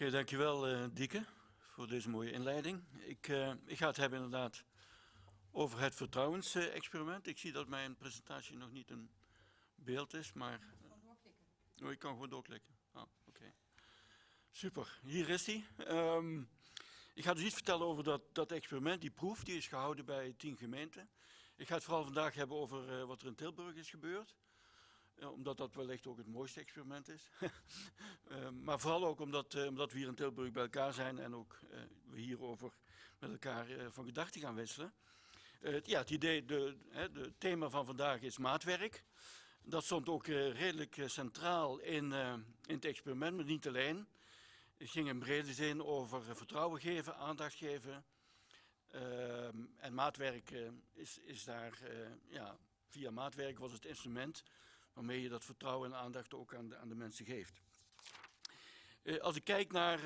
Oké, dankjewel uh, Dieke voor deze mooie inleiding. Ik, uh, ik ga het hebben inderdaad over het vertrouwensexperiment. Ik zie dat mijn presentatie nog niet een beeld is, maar... Gewoon doorklikken. Oh, ik kan gewoon doorklikken. Ah, oké. Super, hier is hij. Um, ik ga dus iets vertellen over dat, dat experiment, die proef, die is gehouden bij tien gemeenten. Ik ga het vooral vandaag hebben over uh, wat er in Tilburg is gebeurd. Uh, omdat dat wellicht ook het mooiste experiment is. uh, maar vooral ook omdat, omdat, we hier in Tilburg bij elkaar zijn en ook we hierover met elkaar van gedachten gaan wisselen. ja, het idee, de, de thema van vandaag is maatwerk. Dat stond ook redelijk centraal in, in het experiment, maar niet alleen. Het ging in brede zin over vertrouwen geven, aandacht geven. Uh, en maatwerk uh, is, is, daar, uh, ja, via maatwerk was het instrument waarmee je dat vertrouwen en aandacht ook aan de, aan de mensen geeft. Eh, als ik kijk naar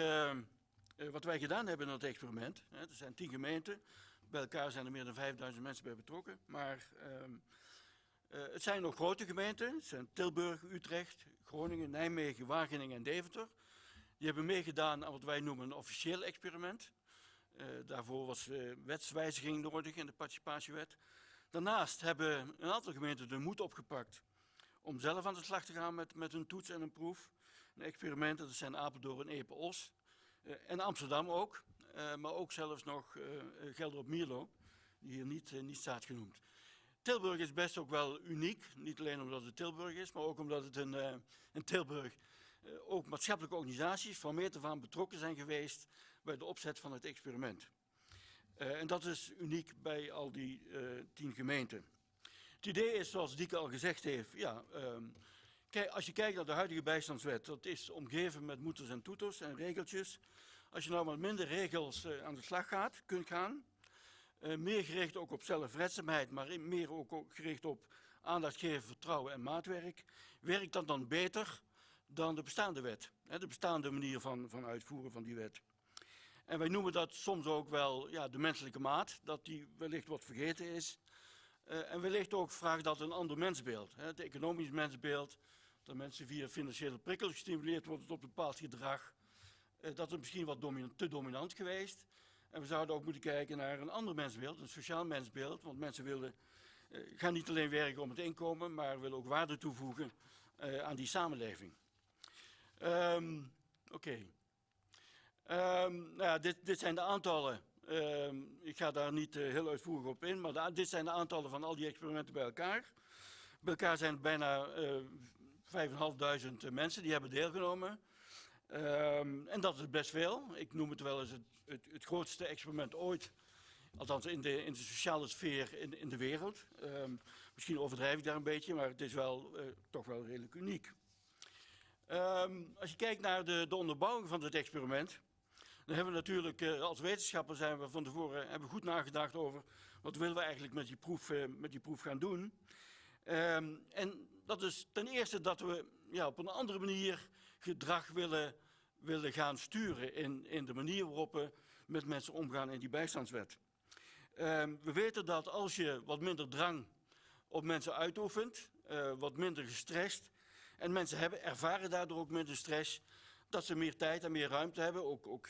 wat wij gedaan hebben in het experiment, hè, er zijn tien gemeenten, bij elkaar zijn er meer dan 5000 mensen bij betrokken, maar ehm, het zijn nog grote gemeenten, zijn Tilburg, Utrecht, Groningen, Nijmegen, Wageningen en Deventer. Die hebben meegedaan aan wat wij noemen een officieel experiment. Daarvoor was wetswijziging nodig in de participatiewet. Daarnaast hebben een aantal gemeenten de moed opgepakt om zelf aan de slag te gaan met, met een toets en een proef. Een experiment, dat zijn Apeldoorn en Epe-Os. Uh, en Amsterdam ook, maar ook zelfs nog Gelder op Mierlo, die hier niet, niet staat genoemd. Tilburg is best ook wel uniek, niet alleen omdat het Tilburg is, maar ook omdat het een, in Tilburg ook maatschappelijke organisaties van meet af aan betrokken zijn geweest bij de opzet van het experiment. En dat is uniek bij al die tien gemeenten. Het idee is, zoals Dieke al gezegd heeft, ja, um, kijk, als je kijkt naar de huidige bijstandswet, dat is omgeven met moeters en toeters en regeltjes. Als je nou met minder regels aan de slag gaat, kunt gaan, meer gericht ook op zelfredzaamheid, maar meer ook, gericht op aandacht geven, vertrouwen en maatwerk, werkt dat dan beter dan de bestaande wet. De bestaande manier van, van uitvoeren van die wet. En wij noemen dat soms ook wel ja, de menselijke maat, dat die wellicht wat vergeten is. Uh, en wellicht ook vraagt dat een ander mensbeeld. Het economisch mensbeeld, dat mensen via financiële prikkels gestimuleerd worden tot bepaald gedrag. Uh, dat is misschien wat dominant, te dominant geweest. En we zouden ook moeten kijken naar een ander mensbeeld, een sociaal mensbeeld. Want mensen willen, uh, gaan niet alleen werken om het inkomen, maar willen ook waarde toevoegen aan die samenleving. Um, Oké. Um, nou ja, dit, dit, zijn de aantallen. Um, ik ga daar niet uh, heel uitvoerig op in, maar dit zijn de aantallen van al die experimenten bij elkaar. Bij elkaar zijn bijna uh, 5.500 mensen die hebben deelgenomen. en dat is best veel. Ik noem het wel eens het, het, grootste experiment ooit. Althans in de, in de sociale sfeer in, in de wereld. misschien overdrijf ik daar een beetje, maar het is wel, toch wel redelijk uniek. Als je kijkt naar de, de, onderbouwing van dit experiment, dan hebben we natuurlijk uh, als wetenschapper zijn we van tevoren hebben goed nagedacht over wat willen we eigenlijk met die proef, uh, met die proef gaan doen. Um, en dat is ten eerste dat we ja, op een andere manier gedrag willen, willen gaan sturen in, in de manier waarop we met mensen omgaan in die bijstandswet. Um, we weten dat als je wat minder drang op mensen uitoefent, wat minder gestrest, en mensen hebben, ervaren daardoor ook minder stress, dat ze meer tijd en meer ruimte hebben, ook, ook,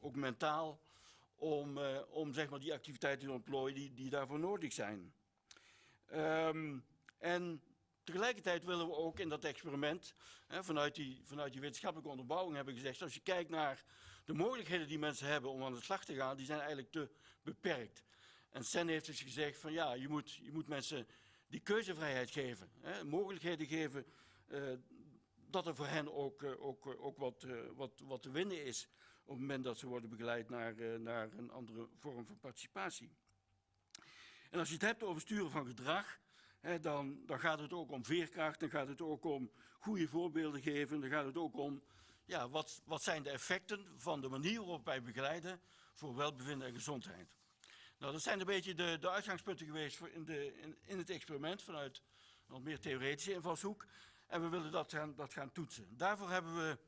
ook, mentaal, om, uh, om zeg maar, die activiteiten te ontplooien die, die daarvoor nodig zijn. Um, en tegelijkertijd willen we ook in dat experiment, hè, vanuit, die, vanuit die wetenschappelijke onderbouwing hebben gezegd, als je kijkt naar de mogelijkheden die mensen hebben om aan de slag te gaan, die zijn eigenlijk te beperkt. En Sen heeft dus gezegd van ja, je moet, je moet mensen die keuzevrijheid geven, hè, mogelijkheden geven uh, dat er voor hen ook, uh, ook, uh, ook wat, wat, wat te winnen is op het moment dat ze worden begeleid naar, naar een andere vorm van participatie. En als je het hebt over sturen van gedrag, hè, dan, dan gaat het ook om veerkracht, dan gaat het ook om goede voorbeelden geven, dan gaat het ook om ja, wat, wat zijn de effecten van de manier waarop wij begeleiden voor welbevinden en gezondheid. Nou, dat zijn een beetje de, de uitgangspunten geweest voor in, de, in, in het experiment vanuit een meer theoretische invalshoek. En we willen dat gaan, dat gaan toetsen. Daarvoor hebben we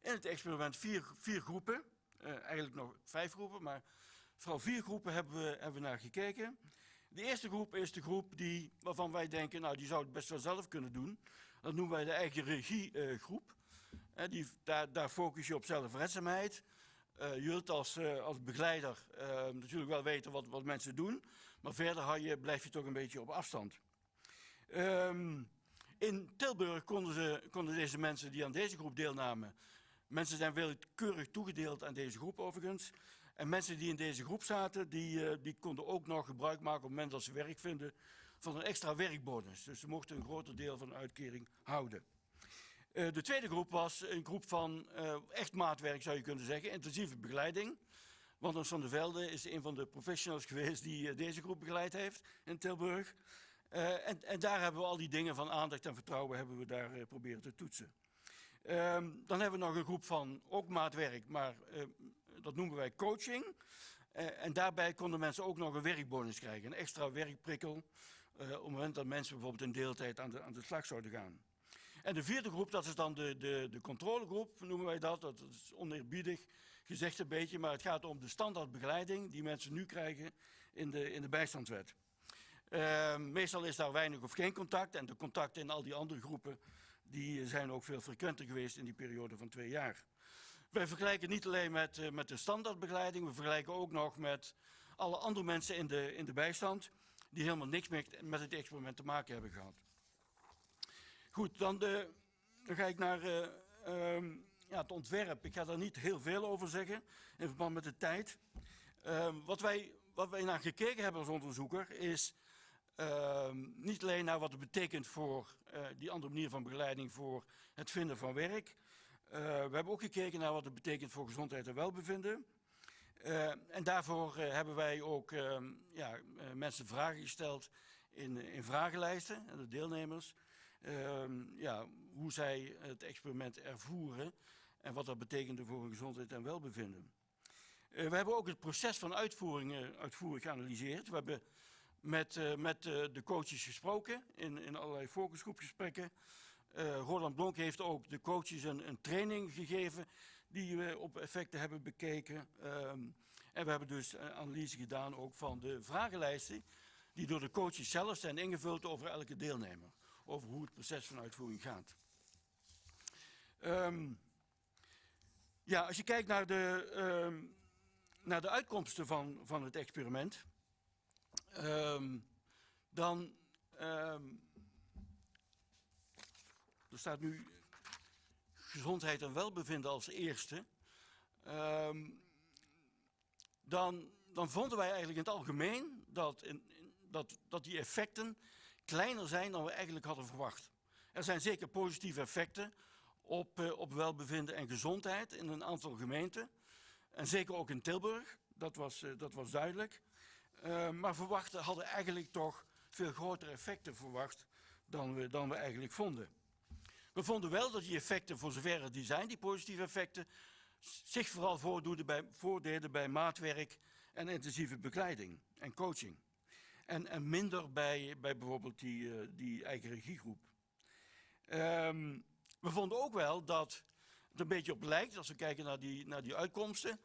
in het experiment vier, vier groepen. Uh, eigenlijk nog vijf groepen, maar vooral vier groepen hebben we, hebben naar gekeken. De eerste groep is de groep die, waarvan wij denken, nou die zou het best wel zelf kunnen doen. Dat noemen wij de eigen regiegroep. Uh, Hè, die, daar, daar focus je op zelfredzaamheid. Eh, je wilt als, eh, als begeleider eh, natuurlijk wel weten wat, wat mensen doen, maar verder blijf je toch een beetje op afstand. Ehm, in Tilburg konden, ze, konden deze mensen die aan deze groep deelnamen, mensen zijn willekeurig toegedeeld aan deze groep overigens, en mensen die in deze groep zaten, die, eh, die konden ook nog gebruik maken op het moment dat ze werk vinden van een extra werkbonus. Dus ze mochten een groter deel van de uitkering houden. Eh, de tweede groep was een groep van eh, echt maatwerk, zou je kunnen zeggen, intensieve begeleiding. Want van der Velde is een van de professionals geweest die deze groep begeleid heeft in Tilburg. Eh, en, en, daar hebben we al die dingen van aandacht en vertrouwen hebben we daar uh, proberen te toetsen. Um, dan hebben we nog een groep van ook maatwerk, maar uh, dat noemen wij coaching. en daarbij konden mensen ook nog een werkbonus krijgen, een extra werkprikkel. op het moment dat mensen bijvoorbeeld in deeltijd aan de, aan de slag zouden gaan. En de vierde groep, dat is dan de, de, de controlegroep, noemen wij dat. Dat is oneerbiedig gezegd een beetje, maar het gaat om de standaardbegeleiding die mensen nu krijgen in de, in de bijstandswet. Uh, meestal is daar weinig of geen contact en de contacten in al die andere groepen die zijn ook veel frequenter geweest in die periode van twee jaar. Wij vergelijken niet alleen met, uh, met de standaardbegeleiding, we vergelijken ook nog met alle andere mensen in de, in de bijstand die helemaal niks meer met het experiment te maken hebben gehad. Goed, dan, de, dan ga ik naar uh, um, ja, het ontwerp. Ik ga daar niet heel veel over zeggen in verband met de tijd. Uh, wat, wij, wat wij naar gekeken hebben als onderzoeker is uh, niet alleen naar wat het betekent voor uh, die andere manier van begeleiding voor het vinden van werk. we hebben ook gekeken naar wat het betekent voor gezondheid en welbevinden. en daarvoor hebben wij ook ehm, ja, mensen vragen gesteld in, in vragenlijsten aan de deelnemers. Ehm, ja, hoe zij het experiment ervoeren en wat dat betekende voor hun gezondheid en welbevinden. We hebben ook het proces van uitvoering uitvoerig geanalyseerd. We hebben met, uh, met de coaches gesproken in, in allerlei focusgroepgesprekken. Roland Blonk heeft ook de coaches een, een, training gegeven die we op effecten hebben bekeken. Um, en we hebben dus analyse gedaan ook van de vragenlijsten die door de coaches zelf zijn ingevuld over elke deelnemer over hoe het proces van uitvoering gaat. Um, ja, als je kijkt naar de, um, naar de uitkomsten van, van het experiment, um, dan er staat nu gezondheid en welbevinden als eerste. dan, dan vonden wij eigenlijk in het algemeen dat, in, dat, dat die effecten kleiner zijn dan we eigenlijk hadden verwacht. Er zijn zeker positieve effecten op, uh, op welbevinden en gezondheid in een aantal gemeenten. En zeker ook in Tilburg, dat was, uh, dat was duidelijk. Uh, maar verwachten hadden eigenlijk toch veel grotere effecten verwacht dan we, dan we eigenlijk vonden. We vonden wel dat die effecten, voor zover die zijn, die positieve effecten, zich vooral voordeden bij, bij maatwerk en intensieve begeleiding en coaching. En, en minder bij, bij bijvoorbeeld die, uh, die eigen regiegroep. Um, we vonden ook wel dat het een beetje op lijkt, als we kijken naar die, naar die uitkomsten,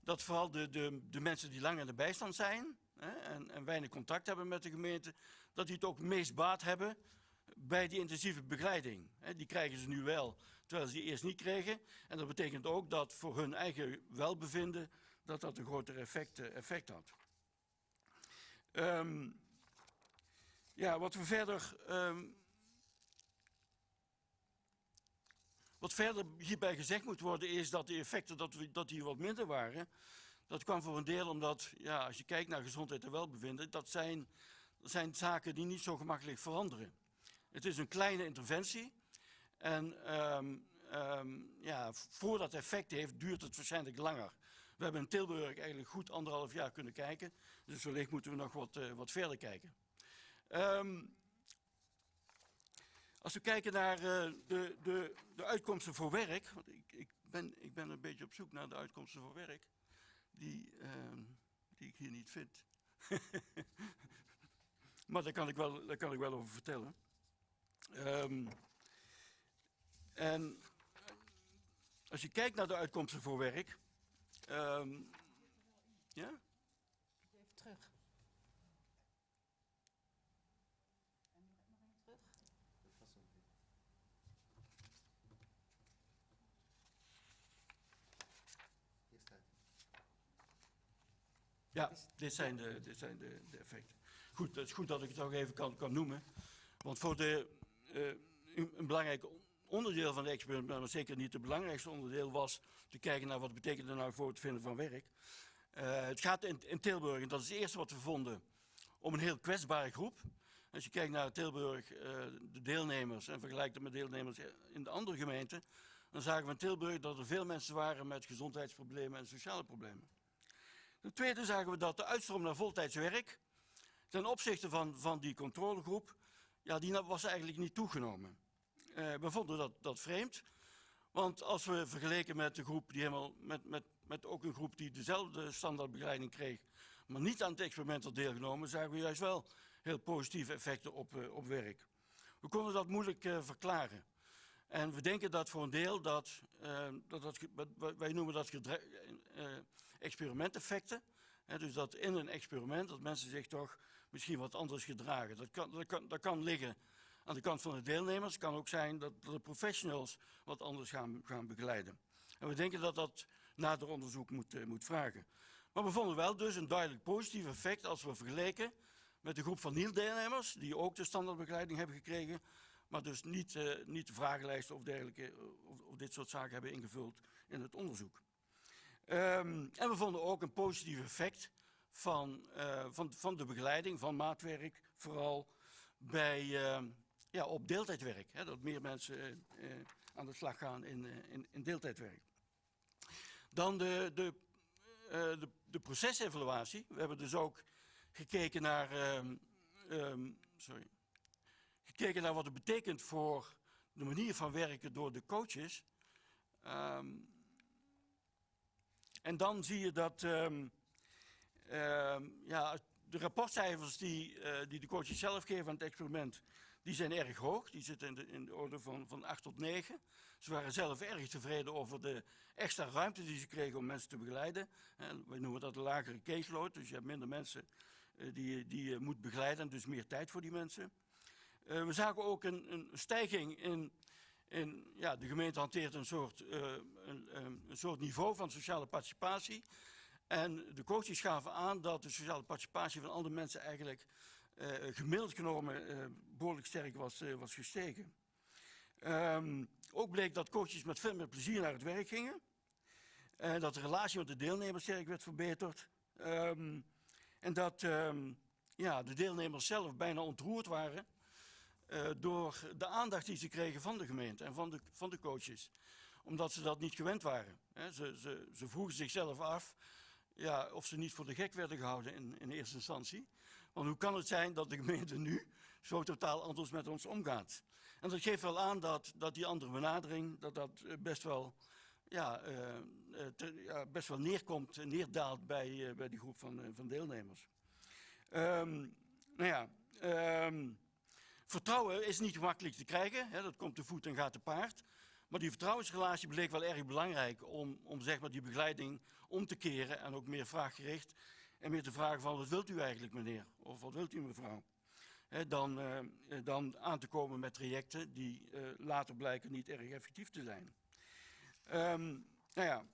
dat vooral de, de, de mensen die lang in de bijstand zijn hè, en, weinig contact hebben met de gemeente, dat die het ook meest baat hebben bij die intensieve begeleiding. Hè, die krijgen ze nu wel, terwijl ze die eerst niet kregen. En dat betekent ook dat voor hun eigen welbevinden dat dat een groter effect, effect had. Um, ja, wat we verder. Um, wat verder hierbij gezegd moet worden is dat de effecten dat, we, dat die wat minder waren. Dat kwam voor een deel omdat, ja, als je kijkt naar gezondheid en welbevinden, dat zijn, zijn zaken die niet zo gemakkelijk veranderen. Het is een kleine interventie. En um, um, ja, voordat het effect heeft, duurt het waarschijnlijk langer. We hebben in Tilburg eigenlijk goed anderhalf jaar kunnen kijken. Dus wellicht moeten we nog wat, uh, wat verder kijken. Um, als we kijken naar uh, de, de, de uitkomsten voor werk. Want ik, ik, ben, ik ben een beetje op zoek naar de uitkomsten voor werk. Die, uh, die ik hier niet vind. maar daar kan, ik wel, daar kan ik wel over vertellen. Um, en als je kijkt naar de uitkomsten voor werk. Um, ja? Even terug. Ja, dit zijn, de, dit zijn de, de effecten. Goed, het is goed dat ik het ook even kan, kan noemen. Want voor de, eh, een, een belangrijk onderdeel van het experiment, maar zeker niet het belangrijkste onderdeel, was te kijken naar wat betekent er nou voor het vinden van werk. Eh, het gaat in, in Tilburg, en dat is het eerste wat we vonden, om een heel kwetsbare groep. Als je kijkt naar Tilburg, eh, de deelnemers, en vergelijkt het met deelnemers in de andere gemeenten, dan zagen we in Tilburg dat er veel mensen waren met gezondheidsproblemen en sociale problemen. Ten tweede zagen we dat de uitstroom naar voltijds werk ten opzichte van, van die controlegroep, ja, die was eigenlijk niet toegenomen. Eh, we vonden dat, dat vreemd, want als we vergeleken met de groep die helemaal, met, met, met ook een groep die dezelfde standaardbegeleiding kreeg, maar niet aan het experiment had deelgenomen, zagen we juist wel heel positieve effecten op, eh, op werk. We konden dat moeilijk eh, verklaren. En we denken dat voor een deel dat, dat, wij noemen dat eh, experimenteffecten. Dus dat in een experiment dat mensen zich toch misschien wat anders gedragen. Dat kan, dat kan, dat kan liggen aan de kant van de deelnemers. Het kan ook zijn dat, de professionals wat anders gaan, gaan begeleiden. En we denken dat dat nader onderzoek moet, eh, moet vragen. Maar we vonden wel dus een duidelijk positief effect als we vergeleken met de groep van niet-deelnemers, die ook de standaardbegeleiding hebben gekregen, maar dus niet, eh, niet de vragenlijsten of dergelijke, eh, of, of dit soort zaken hebben ingevuld in het onderzoek. Ehm, en we vonden ook een positief effect van, eh, van, van de begeleiding, van maatwerk, vooral bij, eh, ja, op deeltijdwerk. Hè, dat meer mensen eh, eh, aan de slag gaan in, in, in deeltijdwerk. Dan de, de, de, de procesevaluatie. We hebben dus ook gekeken naar, ehm, ehm, sorry, gekeken naar wat het betekent voor de manier van werken door de coaches. Ehm, en dan zie je dat ehm, ehm, ja, de rapportcijfers die, eh, die de coaches zelf geven aan het experiment, die zijn erg hoog. Die zitten in de, in de orde van, van 8 tot 9. Ze waren zelf erg tevreden over de extra ruimte die ze kregen om mensen te begeleiden. En wij noemen dat een lagere caseload, dus je hebt minder mensen eh, die, die je moet begeleiden, dus meer tijd voor die mensen. Eh, we zagen ook een, een stijging in, in ja, de gemeente hanteert een soort, eh, een, een, soort niveau van sociale participatie. En de coaches gaven aan dat de sociale participatie van andere mensen eigenlijk eh, gemiddeld genomen eh, behoorlijk sterk was, eh, was gestegen. Ehm, ook bleek dat coaches met veel meer plezier naar het werk gingen. En dat de relatie met de deelnemers sterk werd verbeterd. Ehm, en dat ehm, ja, de deelnemers zelf bijna ontroerd waren eh, door de aandacht die ze kregen van de gemeente en van de, van de coaches. Omdat ze dat niet gewend waren. Ze, ze, ze vroegen zichzelf af ja, of ze niet voor de gek werden gehouden in, in eerste instantie. Want hoe kan het zijn dat de gemeente nu zo totaal anders met ons omgaat? En dat geeft wel aan dat, dat die andere benadering, dat dat eh, best wel, ja, te- ja, best wel neerkomt, neerdaalt bij, bij die groep van, van deelnemers. Ehm, nou ja, ehm, vertrouwen is niet gemakkelijk te krijgen, hè, dat komt te voet en gaat te paard. Maar die vertrouwensrelatie bleek wel erg belangrijk om, om zeg maar, die begeleiding om te keren en ook meer vraaggericht. En meer te vragen van wat wilt u eigenlijk meneer? Of wat wilt u mevrouw? Hè, dan, eh, eh, dan aan te komen met trajecten die eh, later blijken niet erg effectief te zijn. Ehm, nou ja,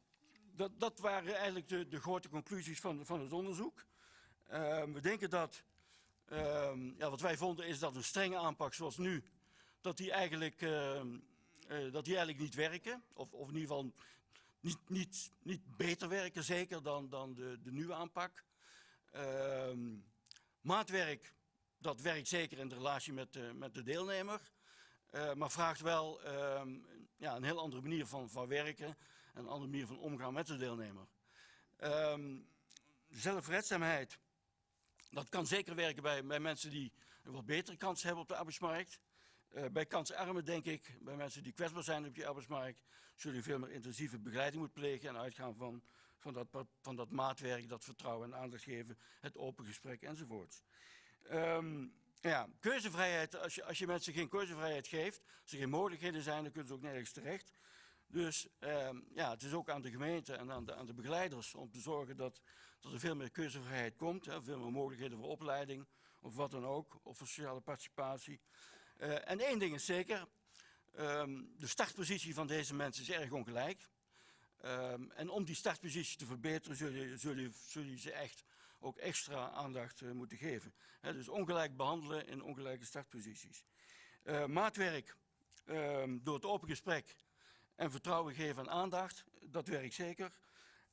dat, dat waren eigenlijk de, de grote conclusies van, van het onderzoek. Ehm, we denken dat, ja, wat wij vonden is dat een strenge aanpak zoals nu, dat die eigenlijk, ehm, eh, dat die eigenlijk niet werken. Of, of in ieder geval niet, niet, niet beter werken zeker dan, dan de, de nieuwe aanpak. Ehm, maatwerk, dat werkt zeker in de relatie met, met de deelnemer. eh, maar vraagt wel ehm, ja, een heel andere manier van, van werken en een andere manier van omgaan met de deelnemer. Ehm, zelfredzaamheid, dat kan zeker werken bij, bij mensen die een wat betere kans hebben op de arbeidsmarkt. Eh, bij kansarmen denk ik, bij mensen die kwetsbaar zijn op die arbeidsmarkt, zul je veel meer intensieve begeleiding moeten plegen en uitgaan van, van, dat, van dat maatwerk, dat vertrouwen en aandacht geven, het open gesprek enzovoorts. Ehm, ja, keuzevrijheid, als je, als je mensen geen keuzevrijheid geeft, als er geen mogelijkheden zijn, dan kunnen ze ook nergens terecht. Dus ehm, ja, het is ook aan de gemeente en aan de, aan de begeleiders om te zorgen dat, dat er veel meer keuzevrijheid komt, hè, veel meer mogelijkheden voor opleiding of wat dan ook, of voor sociale participatie. Eh, en één ding is zeker, ehm, de startpositie van deze mensen is erg ongelijk. Ehm, en om die startpositie te verbeteren zul je, zul je, zul je ze echt ook extra aandacht eh, moeten geven. Dus ongelijk behandelen in ongelijke startposities. Eh, maatwerk ehm, door het open gesprek en vertrouwen geven en aandacht, dat werkt zeker.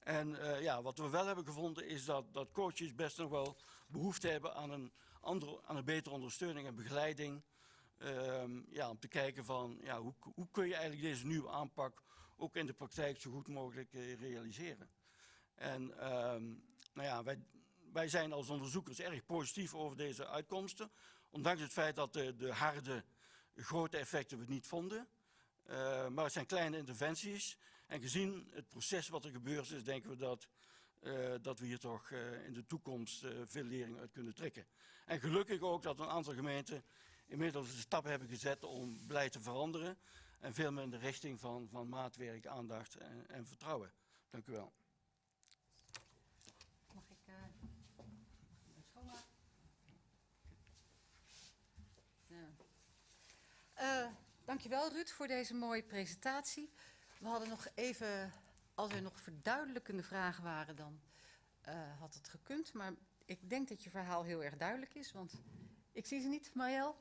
En eh, ja, wat we wel hebben gevonden is dat, dat coaches best nog wel behoefte hebben aan een, andere, aan een betere ondersteuning en begeleiding. Ehm, ja, om te kijken van ja, hoe, hoe kun je eigenlijk deze nieuwe aanpak ook in de praktijk zo goed mogelijk eh, realiseren. En ehm, nou ja, wij, wij zijn als onderzoekers erg positief over deze uitkomsten. Ondanks het feit dat de, de harde, grote effecten we niet vonden. Eh, maar het zijn kleine interventies. En gezien het proces wat er gebeurd is, denken we dat, eh, dat we hier toch eh, in de toekomst eh, veel lering uit kunnen trekken. En gelukkig ook dat een aantal gemeenten inmiddels de stap hebben gezet om beleid te veranderen. En veel meer in de richting van, van maatwerk, aandacht en, en vertrouwen. Dank u wel. Mag ik eh schoonmaken? Ja. Eh, dankjewel Ruud voor deze mooie presentatie. We hadden nog even, als er nog verduidelijkende vragen waren, dan eh, had het gekund. Maar ik denk dat je verhaal heel erg duidelijk is, want ik zie ze niet, Marielle.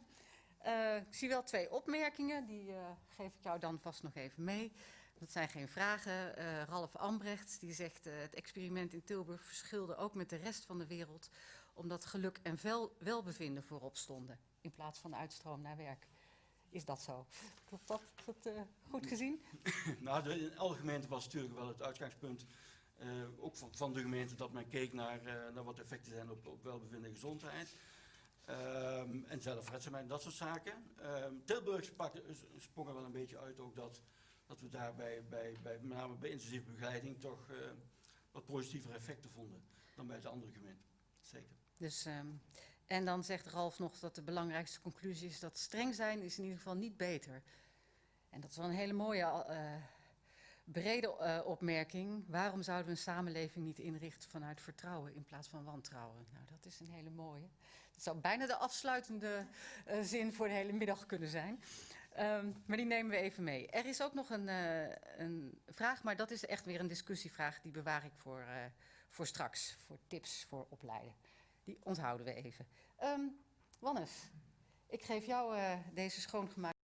Eh, ik zie wel twee opmerkingen, die eh, geef ik jou dan vast nog even mee. Dat zijn geen vragen. Ralf Ambrecht die zegt het experiment in Tilburg verschilde ook met de rest van de wereld omdat geluk en vel, welbevinden voorop stonden in plaats van uitstroom naar werk. Is dat zo? Klopt dat? Is dat eh, goed gezien? Nou, de, in alle gemeenten was natuurlijk wel het uitgangspunt, eh, ook van, van de gemeente, dat men keek naar, eh, naar wat effecten zijn op, op welbevinden en gezondheid. Ehm, en zelfredzaamheid en dat soort zaken. Ehm, Tilburg sprak, sprong er wel een beetje uit ook dat, dat we daarbij, bij, bij, met name bij intensieve begeleiding, toch eh, wat positievere effecten vonden dan bij de andere gemeenten. Zeker. Dus, ehm, en dan zegt Ralf nog dat de belangrijkste conclusie is dat streng zijn is in ieder geval niet beter. En dat is wel een hele mooie, eh, brede eh, opmerking. Waarom zouden we een samenleving niet inrichten vanuit vertrouwen in plaats van wantrouwen? Nou, dat is een hele mooie. Dat zou bijna de afsluitende eh, zin voor de hele middag kunnen zijn. Ehm, maar die nemen we even mee. Er is ook nog een, een vraag, maar dat is echt weer een discussievraag. Die bewaar ik voor, voor straks, voor tips voor opleiden. Die onthouden we even. Ehm Wannes, ik geef jou eh, deze schoongemaakte